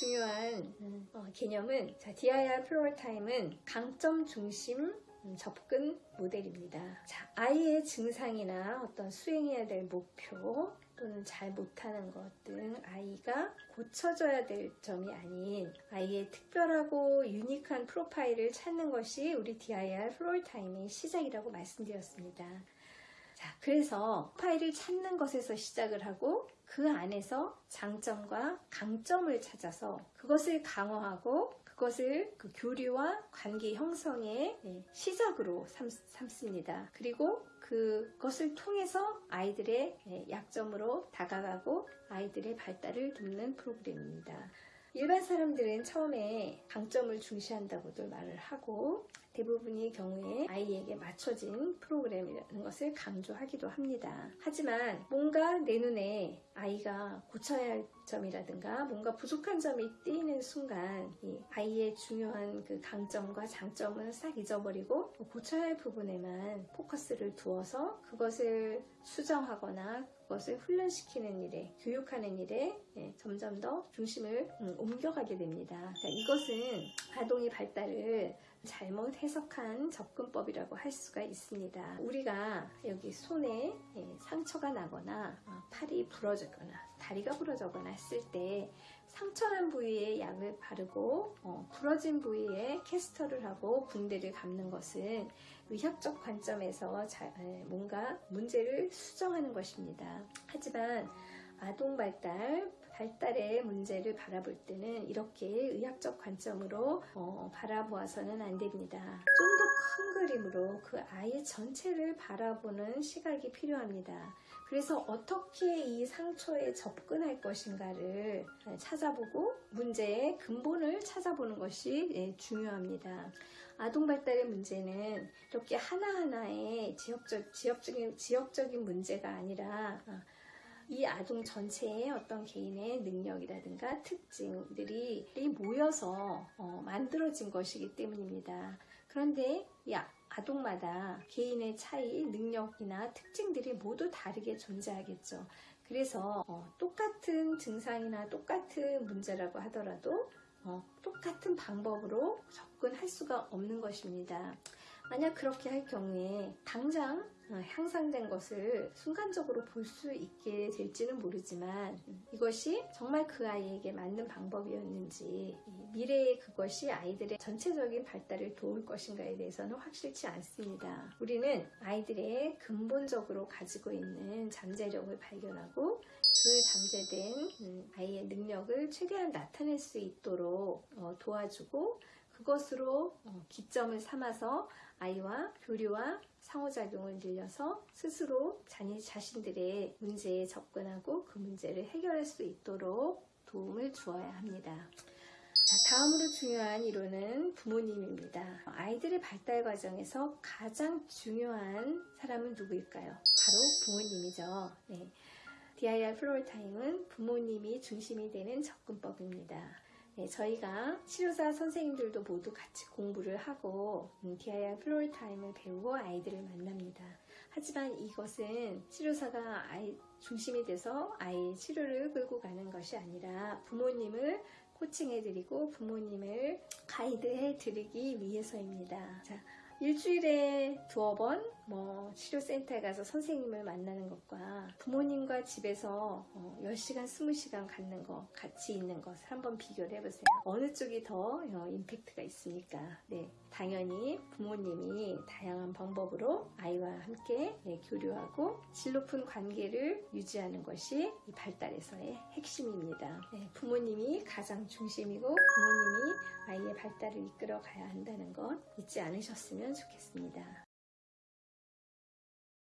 중요한 음, 어, 개념은 자, DIR Floortime은 강점 중심 음, 접근 모델입니다. 자, 아이의 증상이나 어떤 수행해야 될 목표 또는 잘 못하는 것 등 아이가 고쳐져야 될 점이 아닌 아이의 특별하고 unique한 프로파일을 찾는 것이 우리 DIR Floortime의 시작이라고 말씀드렸습니다. 자, 그래서 파일을 찾는 것에서 시작을 하고 그 안에서 장점과 강점을 찾아서 그것을 강화하고 그것을 그 교류와 관계 형성의 네, 시작으로 삼, 삼습니다. 그리고 그것을 통해서 아이들의 네, 약점으로 다가가고 아이들의 발달을 돕는 프로그램입니다. 일반 사람들은 처음에 강점을 중시한다고도 말을 하고 대부분의 경우에 아이에게 맞춰진 프로그램이라는 것을 강조하기도 합니다. 하지만 뭔가 내 눈에 아이가 고쳐야 할 점이라든가 뭔가 부족한 점이 띄는 순간 이 아이의 중요한 그 강점과 장점을 싹 잊어버리고 고쳐야 할 부분에만 포커스를 두어서 그것을 수정하거나 그것을 훈련시키는 일에 교육하는 일에 예, 점점 더 중심을 음, 옮겨가게 됩니다. 자, 이것은 아동의 발달을 잘못 해석한 접근법이라고 할 수가 있습니다. 우리가 여기 손에 예, 상처가 나거나 어, 팔이 부러지거나 다리가 부러져거나 했을 때 상처난 부위에 약을 바르고 어, 부러진 부위에 캐스터를 하고 붕대를 감는 것은 의학적 관점에서 자, 에, 뭔가 문제를 수정하는 것입니다. 하지만 아동 발달, 발달의 문제를 바라볼 때는 이렇게 의학적 관점으로 어, 바라보아서는 안 됩니다. 좀 더 큰 그림으로 그 아이 전체를 바라보는 시각이 필요합니다. 그래서 어떻게 이 상처에 접근할 것인가를 찾아보고 문제의 근본을 찾아보는 것이 예, 중요합니다. 아동 발달의 문제는 이렇게 하나하나의 지역적, 지역적인, 지역적인 문제가 아니라 이 아동 전체의 어떤 개인의 능력이라든가 특징들이 모여서 어, 만들어진 것이기 때문입니다. 그런데 이 아동마다 개인의 차이, 능력이나 특징들이 모두 다르게 존재하겠죠. 그래서 어, 똑같은 증상이나 똑같은 문제라고 하더라도 어, 똑같은 방법으로 접근할 수가 없는 것입니다. 만약 그렇게 할 경우에 당장 어, 향상된 것을 순간적으로 볼 수 있게 될지는 모르지만 이것이 정말 그 아이에게 맞는 방법이었는지 미래에 그것이 아이들의 전체적인 발달을 도울 것인가에 대해서는 확실치 않습니다. 우리는 아이들의 근본적으로 가지고 있는 잠재력을 발견하고 그 잠재된 음, 아이의 능력을 최대한 나타낼 수 있도록 어, 도와주고 그것으로 어, 기점을 삼아서 아이와 교류와 상호작용을 늘려서 스스로 자기 자신들의 문제에 접근하고 그 문제를 해결할 수 있도록 도움을 주어야 합니다. 자, 다음으로 중요한 이론은 부모님입니다. 아이들의 발달 과정에서 가장 중요한 사람은 누구일까요? 바로 부모님이죠. 네. DIR Floortime은 부모님이 중심이 되는 접근법입니다. 네, 저희가 치료사 선생님들도 모두 같이 공부를 하고 음, DIR Floortime을 배우고 아이들을 만납니다. 하지만 이것은 치료사가 아이 중심이 돼서 아이의 치료를 끌고 가는 것이 아니라 부모님을 코칭해드리고 부모님을 가이드해드리기 위해서입니다. 자, 일주일에 두어 번 뭐 치료센터에 가서 선생님을 만나는 것과 부모님과 집에서 어 10시간, 20시간 갖는 것, 같이 있는 것을 한번 비교를 해보세요. 어느 쪽이 더 어, 임팩트가 있습니까? 네, 당연히 부모님이 다양한 방법으로 아이와 함께 네, 교류하고 질 높은 관계를 유지하는 것이 이 발달에서의 핵심입니다. 네, 부모님이 가장 중심이고 부모님이 아이의 발달을 이끌어 가야 한다는 것 잊지 않으셨 좋겠습니다.